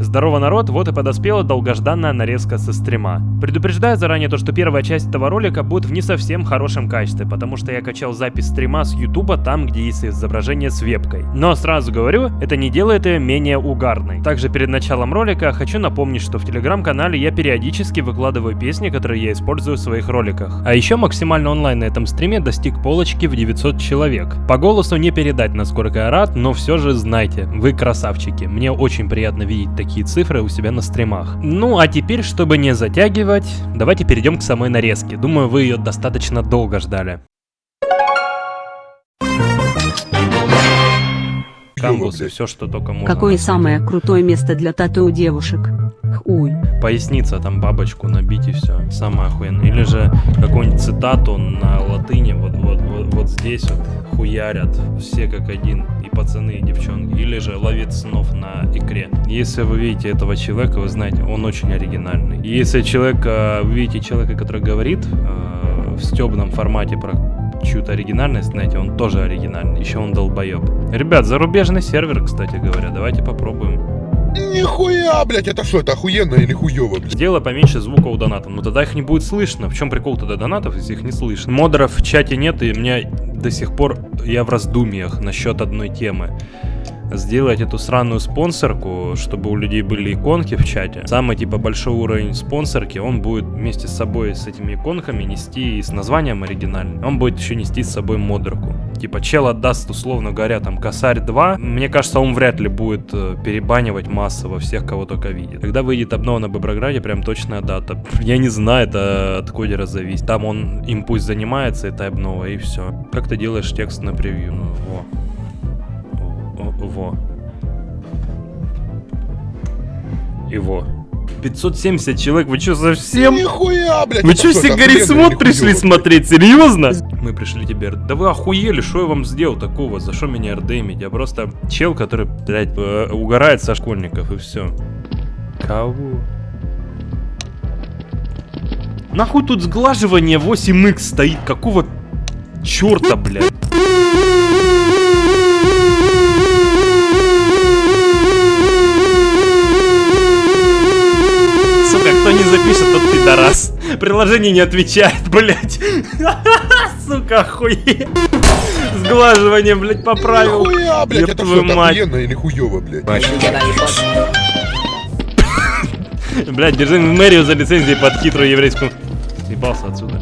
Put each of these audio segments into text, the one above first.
Здорово, народ, вот и подоспела долгожданная нарезка со стрима. Предупреждаю заранее то, что первая часть этого ролика будет в не совсем хорошем качестве, потому что я качал запись стрима с ютуба там, где есть изображение с вебкой. Но сразу говорю, это не делает ее менее угарной. Также перед началом ролика хочу напомнить, что в телеграм-канале я периодически выкладываю песни, которые я использую в своих роликах. А еще максимально онлайн на этом стриме достиг полочки в 900 человек. По голосу не передать, насколько я рад, но все же знайте, вы красавчики. Мне очень приятно видеть такие такие цифры у себя на стримах. Ну а теперь, чтобы не затягивать, давайте перейдем к самой нарезке. Думаю, вы ее достаточно долго ждали. Камбусы, все, что только можно. Какое самое крутое место для тату у девушек? Хуй. Поясница, там бабочку набить и все. Самое охуенное. Или же какую-нибудь цитату на латыни, вот, вот, вот, вот здесь вот хуярят все как один, и пацаны, и девчонки. Или же ловит снов на икре. Если вы видите этого человека, вы знаете, он очень оригинальный. Если человек, э, вы видите человека, который говорит э, в стебном формате про чью-то оригинальность, знаете, он тоже оригинальный. Еще он долбоеб. Ребят, зарубежный сервер, кстати говоря, давайте попробуем. Нихуя, блядь, это что, это охуенно или хуево, блядь? Поменьше звука у донатов, но тогда их не будет слышно. В чем прикол тогда донатов, если их не слышно? Модеров в чате нет, и меня до сих пор я в раздумьях насчет одной темы сделать эту сраную спонсорку, чтобы у людей были иконки в чате. Самый типа большой уровень спонсорки, он будет вместе с собой с этими иконками нести и с названием оригинальным. Он будет еще нести с собой модерку. Типа чел отдаст, условно говоря, там косарь 2. Мне кажется, он вряд ли будет э, перебанивать массово всех, кого только видит. Когда выйдет обнова на Боброграде, прям точная дата. Я не знаю, это от кодера зависит. Там он им пусть занимается, это обнова, и все. Как ты делаешь текст на превью? Ну, во. Во. Его. 570 человек, вы что, совсем? Нихуя, блядь! Вы что, все это Гарри охуенно Смот или пришли смотреть? Серьезно? Мы пришли тебе... Да вы охуели, что я вам сделал такого? За что меня рдемить? Я просто чел, который, блядь, э, угорает со школьников, и все. Кого? Нахуй тут сглаживание 8х стоит? Какого черта, блядь? Кто не запишет, тот пидорас. Приложение не отвечает, блядь. Сука, охуеть. Сглаживание, блядь, поправил. Нихуя, блядь, это что, мать. охуенно или хуево, блядь? Блядь, держи мэрию за лицензией под хитрую еврейскую... Съебался отсюда.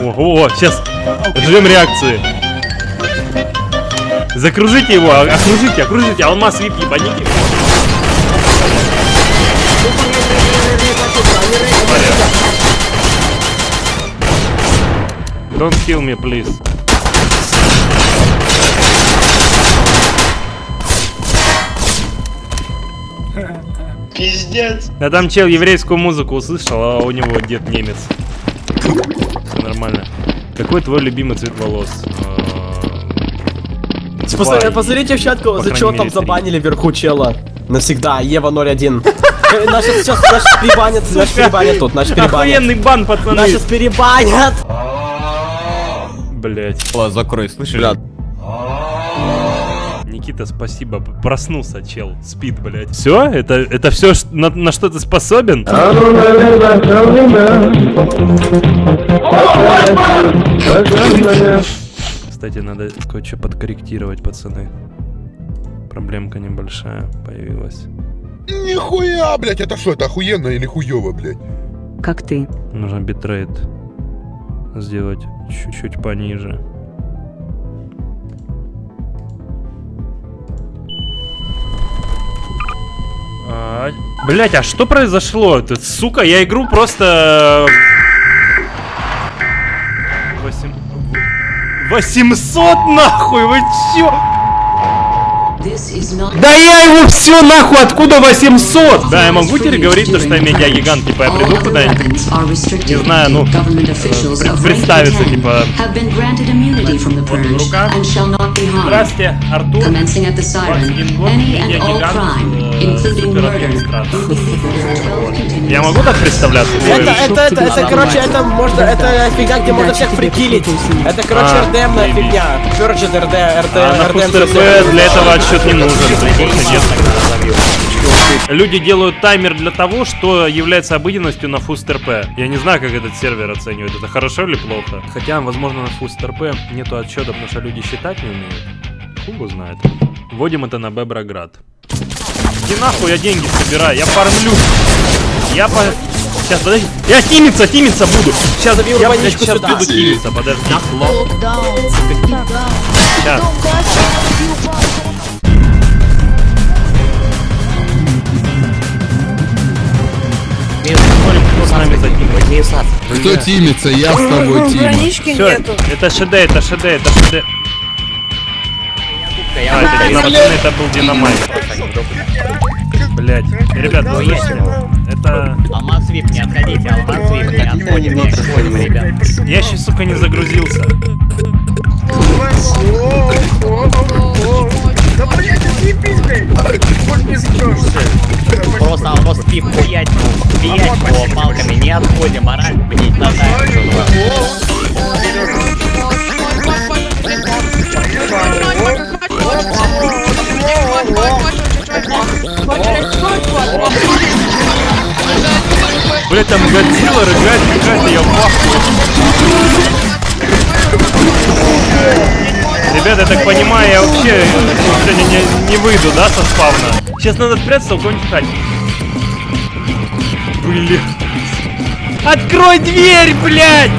Ого, сейчас ждем реакции. Закружите его, а- окружите, окружите, алмаз вип ебаните. Don't kill me, please. Пиздец. Да там чел еврейскую музыку услышал, а у него дед немец. Все нормально. Какой твой любимый цвет волос? А, Посмотри- два. Посмотрите в чатку, По за мере, там три. забанили вверху чела. Навсегда, Ева 01. Э, Нас сейчас, нас перебанят, нас перебанят тут, нас перебанят. Охуенный бан, Нас пацаны! сейчас перебанят! Блять. закрой, слышишь? Никита, спасибо. Проснулся, чел. Спит, блять. Все? Это, это все, на, на что ты способен? Кстати, надо кое-что подкорректировать, пацаны. Проблемка небольшая появилась. Нихуя, блядь, это что, это охуенно или хуево, блядь? Как ты? Нужно битрейт сделать чуть-чуть пониже. А, Блять, а что произошло? Ты, сука, я игру просто... 800 нахуй, вы чё? Да я его все нахуй, откуда 800? Да, я могу теперь говорить, то, что я медиагигант, типа я приду куда-нибудь, не знаю, ну, э, представиться, типа, рука. Здрасте, Артур, 21 год, медиагигант, э. Я могу так представляться? Это, это, это, это, короче, это можно, это фигня, где можно всех прикилить. Это, короче, А, РДМная фигня. Purge, РД, РД, А на РДМ. Для этого отсчет не нужен. можно нет. Люди делают таймер для того, что является обыденностью на FoodRP. Я не знаю, как этот сервер оценивает, это хорошо или плохо. Хотя, возможно, на FoodRP нету отчета, потому что люди считать не умеют. Хуй его знает. Вводим это на Беброград. Иди нахуй, я деньги собираю, я фармлю. Я по... Сейчас, подожди. Я тимиться, тимиться буду. Сейчас, Забью я, блядь, сейчас сюда. буду тимиться, подожди. Сейчас. Кто с нами затимит. Кто тимится? Я с тобой тим. Все, нету. это ШД, это ШД, это ШД. А, это пацаны, это был динамайт. Блять, ребят, вы слышите? Это... Алмаз вип, не отходите, алмаз вип, не отходим, не отходим, ребят. Я еще, сука, не загрузился. Да блядь, съебись, блядь! Хоть не скажешь. Просто алмаз вип, хуять, бить его палками, не отходим, мораль, блять, надо. Блять, там Годзилла рыгает какая-то, я в ахуе. Ребята, я так понимаю, я вообще сегодня не, не выйду, да, со спавна? Сейчас надо спрятаться у кого-нибудь хате. Блин. Открой дверь, блядь!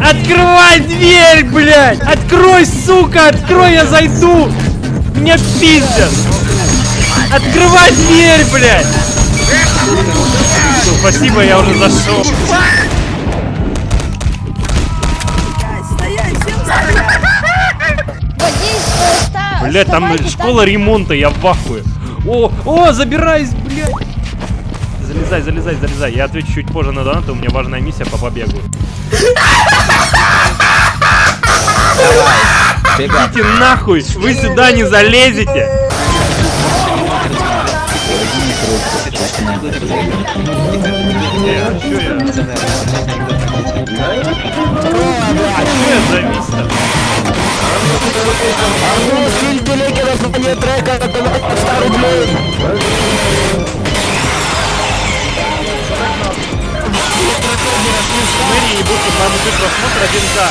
Открывай дверь, блядь! Открой, сука, открой, я зайду! Меня пиздят! Открывай дверь, блядь! Спасибо, я уже зашел. Блять, там школа ремонта, я в ахуе. О, о, забираюсь, блядь. Залезай, залезай, залезай. Я отвечу чуть позже на донаты, у меня важная миссия по побегу. Идите нахуй, вы сюда не залезете. Э, а чё я? А чё я завис-то? Мэри ебут по моему просмотр один за.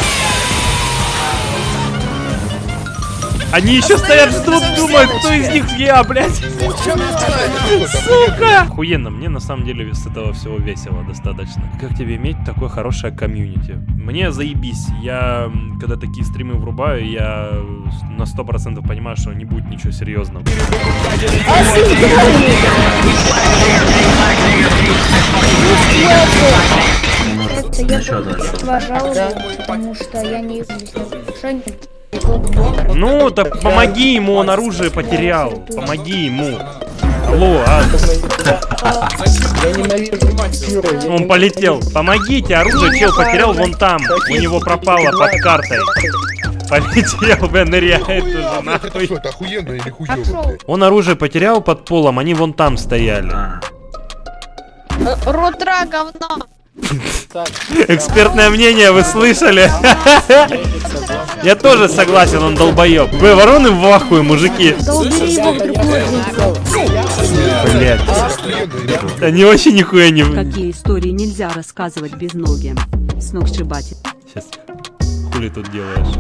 Они еще стоят, ждут, думают, кто из них я, блядь. Сука! Охуенно, мне на самом деле с этого всего весело достаточно. Как тебе иметь такое хорошее комьюнити? Мне заебись. Я, когда такие стримы врубаю, я на 100% понимаю, что не будет ничего серьезного. Это я уважал, потому что я не нарушением. Ну, так помоги ему, он оружие потерял. Помоги ему. Алло, а? Он полетел. Помогите, оружие чел потерял вон там. У него пропало под картой. Полетел, бля, ныряет уже нахуй. что, это охуенно или хуёво? Он оружие потерял под полом, они вон там стояли. Рутра говно. Экспертное мнение, вы слышали? Я тоже согласен, он долбоеб. Вы вороны в ахуе, мужики. Блять. Они вообще нихуя не... Какие истории нельзя рассказывать без ноги. Сногсшибатель. Сейчас. Хули тут делаешь?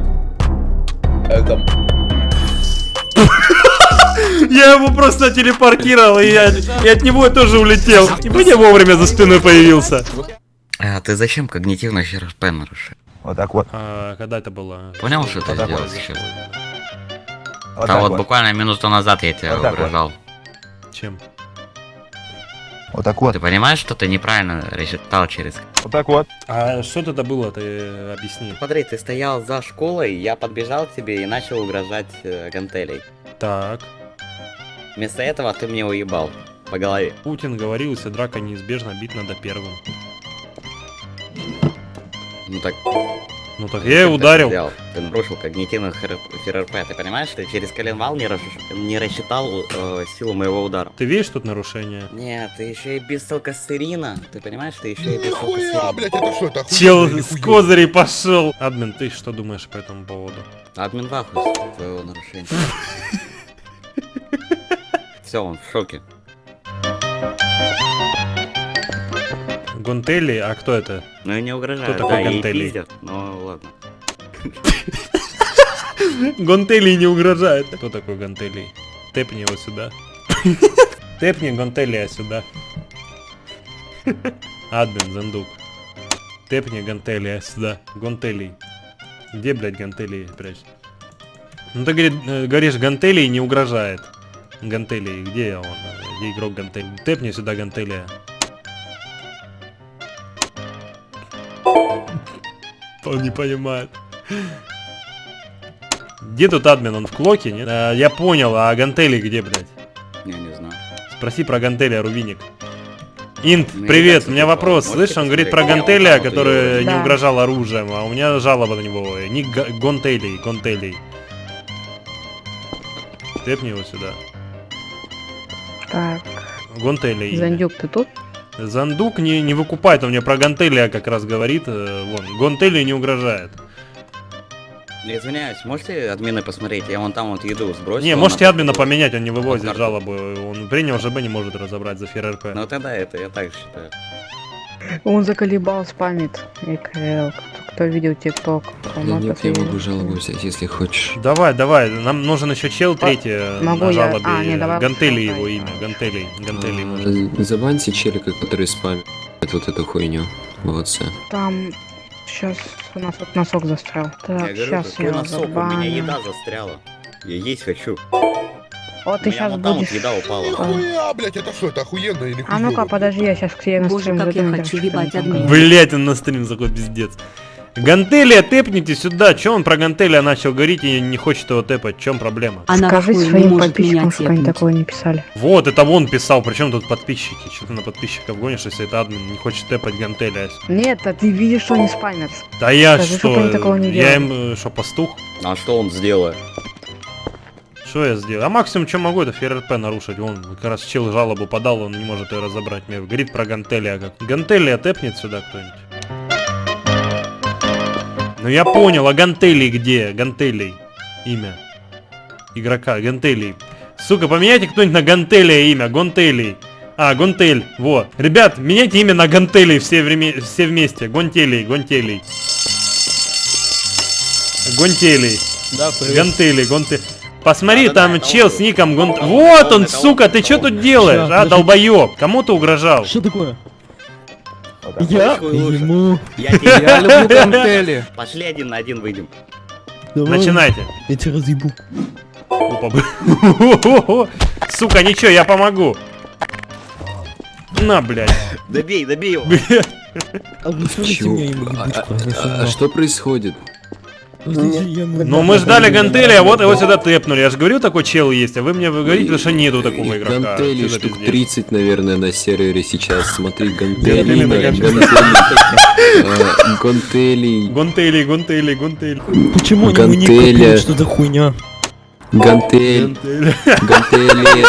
Я его просто телепортировал, и, я, и от него я тоже улетел. И мне вовремя за спиной появился. А ты зачем когнитивно РП нарушил? Вот так вот. А, когда это было? Понял, что ты Когда сделал сейчас? Вот а вот, вот. буквально минуту назад я тебя Вот так вот. угрожал. Чем? Вот так вот. Ты понимаешь, что ты неправильно рассчитал через... Вот так вот. А что это было, ты объясни. Смотри, ты стоял за школой, я подбежал к тебе и начал угрожать э, гантелей. Так. Вместо этого ты мне уебал по голове. Путин говорил, если драка неизбежна, бить надо первым. Ну так... Ну так я и ударил. Ты, ты нарушил когнитивный ФРРП. Ты понимаешь, ты через коленвал не, расш- не рассчитал э, силу моего удара? Ты видишь тут нарушение? Нет, ты еще и без толкостерина. Ты понимаешь, ты еще и без Нихуя, блядь, это что, это Чел охуенно с козырей пошел. Админ, ты что думаешь по этому поводу? Админ в ахуе твоего нарушения. Все, он в шоке. Гонтели, а кто это? Ну и не угрожают, Кто да, такой ей Гантели? пиздят, ну ладно. Гонтели не угрожает. Кто такой Гонтели? Тэпни его сюда. Тэпни Гонтелия сюда. Админ, Зандук. Тэпни Гонтелия сюда. Гонтелий. Где, блядь, Гонтелий прячь? Ну ты э, говоришь, Гантелий не угрожает. Гантелий, где он? Где игрок Гантелий? Тэпни сюда Гантелия. Он не понимает. Где тут админ? Он в клоке, нет? А, я понял, а Гантели где, блядь? Я не знаю. Спроси про Гантеля, Рувиник. Инт, Ну, привет, у меня вопрос. Слышь, он говорит про? Гантеля, вот который не Да. угрожал оружием, а у меня жалоба на него. Ник Га- Гонтелей, Гонтелей. Тэпни его сюда. Так, Гонтелей. Зандюк, ты тут? Зандук не, не выкупает, он мне про Гантелия как раз говорит. э, Вон, Гонтелию не угрожает. Я извиняюсь, можете админы посмотреть? Я вон там вот еду сбросил. Не, можете админа поменять, он не вывозит жалобу. Он принял ЖБ, не может разобрать за ФРРП. Ну тогда это я так считаю. Он заколебал, спамит. ЭКЛ. Кто видел ТикТок? Нет, я могу жалобу взять, если хочешь. Давай, давай, нам нужен еще чел третий э, могу на я- жалобе. а, не, давай Гантели лучше его имя, Гантели, Гантели. А, Забаньте челика, который спамит вот эту хуйню в WhatsApp. Там сейчас у нас вот носок застрял. я Так, говорю, сейчас какой я носок, у меня забаню. еда застряла. Я есть хочу. Вот ты сейчас будешь... вот еда упала. Нихуя, блядь, это что, это охуенно или А ну-ка, подожди, я сейчас к тебе на Боже, стрим как я хочу ебать там. Блять, он на стрим заходит, пиздец. Гантелия, тэпните сюда. Че он про Гантелия начал говорить и не хочет его тэпать? В чем проблема? Она Скажи хуй не своим подписчикам, чтобы они такое не писали. Вот, это вон писал, причем тут подписчики? Что ты на подписчиков гонишь, если это админ не хочет тэпать Гантелия? Нет, а ты видишь, что они спамят. Да я Скажи, что, такого я им, что, пастух? А что он сделает? Что я сделал? А максимум, что могу, это ФРРП нарушить. Вон, как раз чел жалобу подал, он не может ее разобрать. Мне говорит про Гантелия как. Гантелия тэпнет сюда кто-нибудь. Ну я понял, а Гантелий где? Гантелий. Имя. Игрока, Гантелий. Сука, поменяйте кто-нибудь на Гантелия имя. Гонтелий. А, Гонтель. Вот. Ребят, меняйте имя на Гантелий все, время, все вместе. Гонтелий, Гонтелий. Гонтелий. Да, привет. Гантели, гонты. Посмотри, Да-да-да, там это чел с ником Гонт... Вот он, сука, ты что тут делаешь, а, долбоеб? Кому ты угрожал? Что такое? Я ему. Я люблю гантели. Пошли один на один выйдем. Начинайте. Я тебя разъебу. Сука, ничего, я помогу. На, блядь. Добей, добей его. А А, ебучку. а- а что происходит? Ну мы ждали Гантели, а вот его сюда тэпнули. Я же говорю, такой чел есть, а вы мне вы говорите, что нету такого игрока. Гантели штук пиздец? 30, наверное, на сервере сейчас. Смотри, Гантели гантели, гантели, э, гантели, Гонтели, гонтели, гонтели. Почему они не? Что за хуйня? Гантель, Гантели.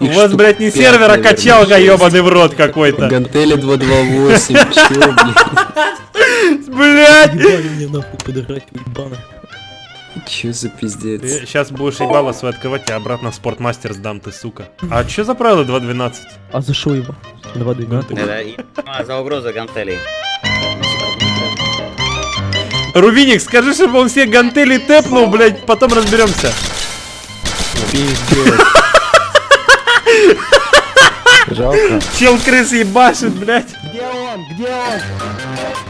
У вас, блядь, не пять, сервер, а наверное, качалка, ебаный в рот какой-то. Гантели 228, чё? Блядь! Ебали мне нахуй ебаный. Чё за пиздец? Ты сейчас будешь ебало свой открывать, я обратно в спортмастер сдам, ты сука. А что за правило 2.12? А за шо его? Два двенадцать. Это и- а, за угрозу гантелей. Рувиник, скажи, чтобы он все гантели тэпнул, блядь, потом разберемся. Пиздец. Жалко. Чел крыс ебашит, блядь. Где он? Где он?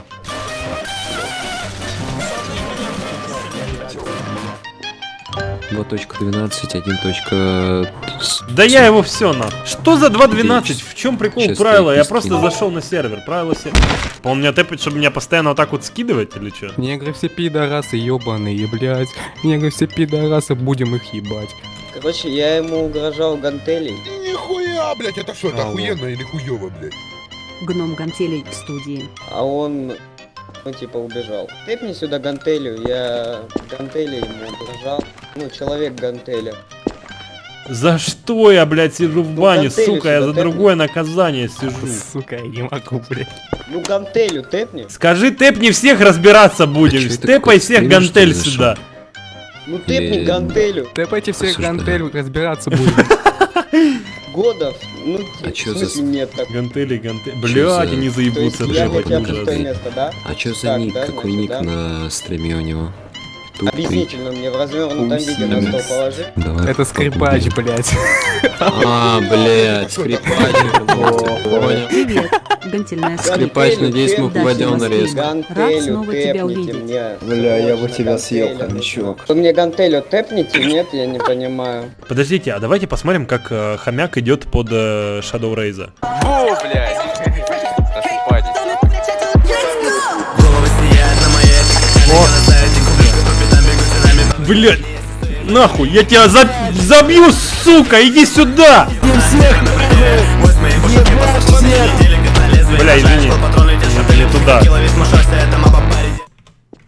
Два точка 12, один точка... Да я его все на. Что за 2.12? В чем прикол Щас правила? Я просто зашел на сервер. Правила сервера. Он меня тэпает, чтобы меня постоянно вот так вот скидывать или что? Негры все пидорасы ебаные, блядь. Негры все пидорасы, будем их ебать. Короче, я ему угрожал гантелей. Нихуя, блядь, это что, это Алло. охуенно или хуёво, блядь? Гном гантелей в студии. А он, ну, типа, убежал. Тэпни сюда гантелю, я гантели ему угрожал. Ну, человек гантеля. За что я, блядь, сижу в бане, гантели сука, я за тэпни. другое наказание сижу. Сука, я не могу, блядь. Ну, гантелю тэпни. Скажи, тэпни всех разбираться будем. Степай такое, всех стример, гантель сюда. Ну, тэпни гантелю. Тэпайте всех гантель, разбираться будем. Годов. Ну, А чё за нет так. Гантели, гантели. Блядь, за- они есть заебутся бы ужас. пустое место, да? А чё за Так, ник? да, Какой значит, ник да. на стриме у него? Объяснительно мне в развернутом виде на стол положи. Давай. Это скрипач, блядь. А, блядь, скрипач. Понял. Привет, гантельная Скрипач, надеюсь, мы попадем на Москвин. рез. Рад снова тебя увидеть. Бля, я бы тебя съел, хомячок. Вы мне гантелю тэпните? Нет, я не понимаю. Подождите, а давайте посмотрим, как э, хомяк идет под э, Shadow Raze. Бу, блядь. Блядь, нахуй, я тебя за- забью, сука, иди сюда! Бля, извини, не туда.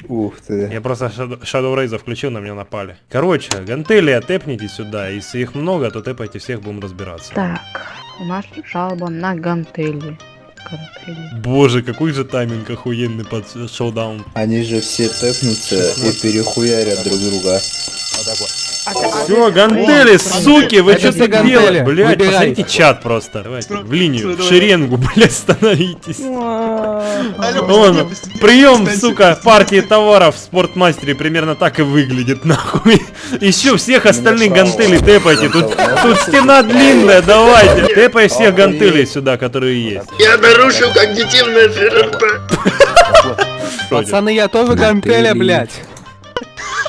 Ух ты. Я просто Shadow Shadow Raze включил, на меня напали. Короче, гантели тэпните сюда, если их много, то тэпайте всех, будем разбираться. Так, у нас жалоба на гантели. Боже, какой же тайминг охуенный под шоудаун. Они же все тэпнутся и перехуярят друг друга. Все, гантели, суки, вы Это что все тут гантели. делаете? Блять, посмотрите чат просто. Давайте, в линию, в шеренгу, блять, становитесь. Вон, прием, сука, партии товаров в спортмастере примерно так и выглядит, нахуй. Еще всех остальных гантелей тэпайте. Тут, тут стена длинная, давайте. Тэпай всех гантелей сюда, которые есть. Я нарушил когнитивное ФРП. Пацаны, я тоже гантеля, Гантели.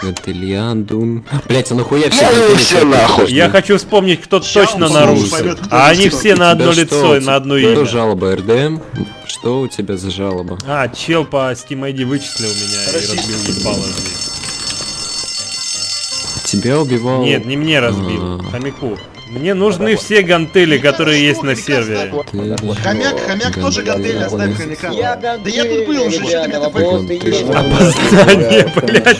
Блядь. Гантельян, Дун. Блять, а нахуя все гантели? Я хочу вспомнить, кто точно нарушил. А они все на одно лицо и на одно Что имя. жалоба, РДМ? Что у тебя за жалоба? А, чел по Steam ID вычислил меня и разбил ебало здесь. Тебя убивал... Нет, не мне разбил, А. хомяку. Мне нужны все гантели, которые есть на сервере. Хомяк, хомяк тоже гантели, оставь хомяка. Я Да я тут был уже, что ты меня такой... Опоздание, блядь.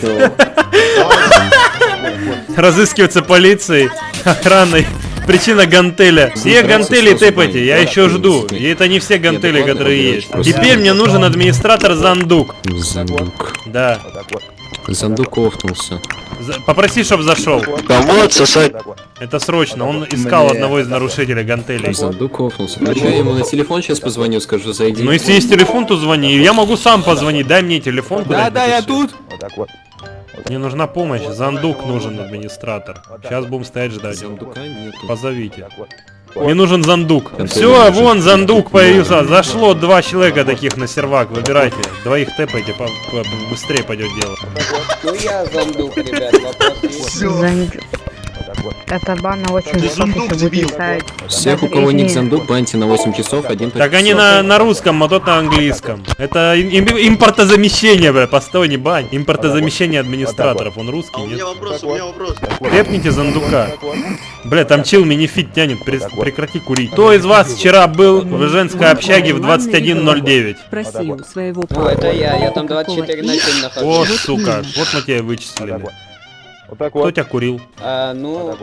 Разыскиваться полицией, охраной. Причина гантеля. Все гантели тэпайте, я еще жду. И это не все гантели, которые есть. Теперь мне нужен администратор Зандук. Зандук. Да. Зандук офнулся. За- Попроси, чтоб зашел. вот сосать. Это срочно. Он искал одного из нарушителей гантелей. Зандук офнулся. Ну я ему на телефон сейчас позвоню, скажу, зайди. Ну если есть телефон, то звони. Я могу сам позвонить. Дай мне телефон. Да, да, я тут. Мне нужна помощь. Зандук нужен администратор. Сейчас будем стоять ждать. Зандука нету. Позовите. Мне нужен Зандук. Все, вон Зандук появился. Зашло два человека таких на сервак. Выбирайте. Двоих тэпайте, по- по- быстрее пойдет дело. Ну я зандук, ребят, вопрос есть. Это бан на 8 часов, если будет ставить. Всех, у кого ник зандук, баньте на 8 часов, один Так по они на, на русском, а тот на английском. Это им- им- импортозамещение, бля. Постой, не бань. Импортозамещение администраторов. Он русский, нет? вопрос, у меня вопрос. Тэпните Зандука. Бля, там чил минифит тянет, прекрати курить. Кто из вас вчера был в женской общаге в 21.09? Спроси у своего Ну, папы. это я, я там Какого 24 на 7 нахожусь. Вот, сука, вот мы тебя и вычислили. Кто тебя курил? А, ну,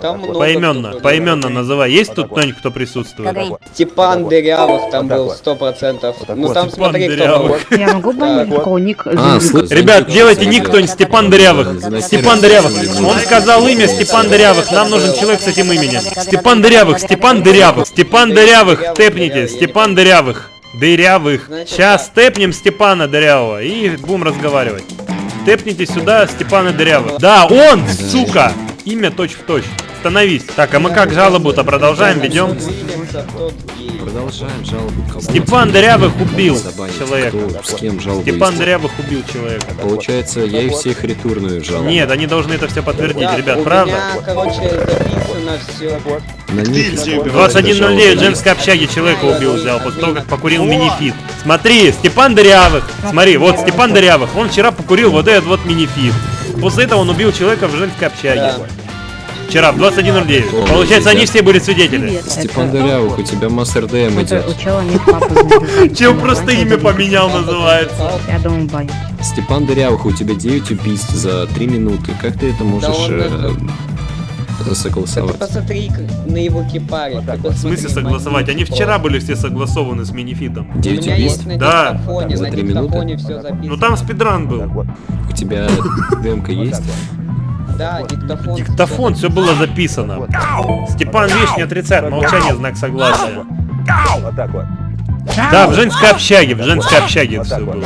там много Поименно, поименно называй. Есть тут кто-нибудь, кто присутствует? Степан Дырявых там был, сто процентов. Ну там Степан смотри, кто. Я могу Так. ник? А, Ребят, делайте ник кто-нибудь. Степан Дырявых. Степан Дырявых. Он сказал имя Степан Дырявых. Нам нужен человек с этим именем. Степан Дырявых, Степан Дырявых, Степан Дырявых. Тэпните, Степан Дырявых. Дырявых. Сейчас тэпнем Степана Дырявого и будем разговаривать. Тэпните сюда Степана Дырявых. Да, он, сука. Имя точь в точь. Становись. Так, а мы как жалобу-то продолжаем, ведем? Продолжаем жалобу. Степан Дырявых убил забанить? человека. Кто? С кем жалобу Степан? Дырявых убил человека. Получается, я их всех ретурную жалобу. Нет, они должны это все подтвердить, Да, ребят, правда? меня, короче, записано все. На них 21.09 в женской общаге человека убил, взял, после того, как покурил минифит. Смотри, Степан Дырявых. Смотри, вот Степан Дырявых. Он вчера покурил вот этот вот минифит. После этого он убил человека в женской общаге. Да. Вчера в 21.09. О, Получается, они все были свидетели. Степан Дырявых, у тебя масс РДМ идет. Чел просто имя поменял, называется. Я думаю, баню. Степан Дырявых, у тебя 9 убийств за 3 минуты. Как ты это можешь э, это- Да ты согласовать? посмотри на его кипаре. ты В посмотри смысле согласовать? Они вчера были все согласованы с минифитом. У 9 меня есть убийств? Да. За на три минуты? Ну там спидран был. У тебя ДМК есть? Да, диктофон. Диктофон, все было записано. Степан, видишь, не отрицает, молчание, знак согласия. Да, в женской общаге, в женской общаге все было.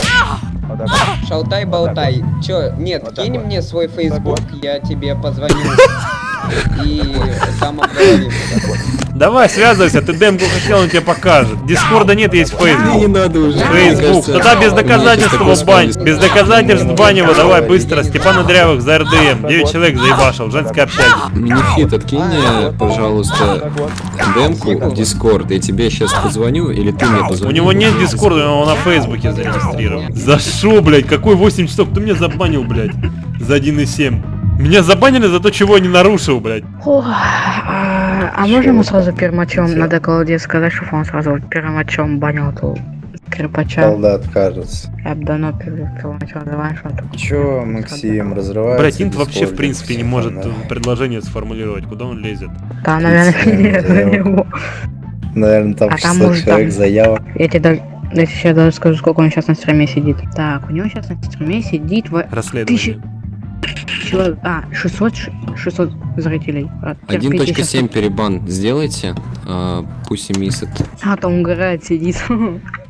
Шалтай-болтай. Чё, нет, кинь мне свой фейсбук, я тебе позвоню. И там обговорим. Давай, связывайся, ты демку хотел, он тебе покажет. Дискорда нет, есть Не фейсбук. надо уже. Фейсбук. Тогда без у доказательств его бань. Без доказательств бань его, давай быстро. Степана Дрявых за РДМ. 9 человек заебашил в женской общаге. Минифит, откинь мне, пожалуйста, демку в Дискорд. Я тебе сейчас позвоню, или ты мне У позвонишь? него нет дискорда, он на фейсбуке зарегистрирован. За шо, блядь? Какой 8 часов? Кто меня забанил, блядь? За 1,7. Меня забанили за то, чего я не нарушил, блядь. Ох, а, а можно ему сразу первым матчом надо Колоде сказать, чтобы он сразу первым матчем банил эту Кирпача? Солдат кажется. Я бы давно что он такой. Чё, Максим, разрывается? Блядь, Инт вообще в принципе не может предложение сформулировать. Куда он лезет? Да, наверное, нет, на него. Наверное, там А там 600 может, человек там- заявок. Я тебе даже, я тебе сейчас даже скажу, сколько он сейчас на стриме сидит. Так, у него сейчас на стриме сидит в... Расследование. Человек, а, 600, ш- 600 зрителей. А, терпите, щас 1.7 перебан сделайте, а, пусть и миссет. А, там угорает, сидит.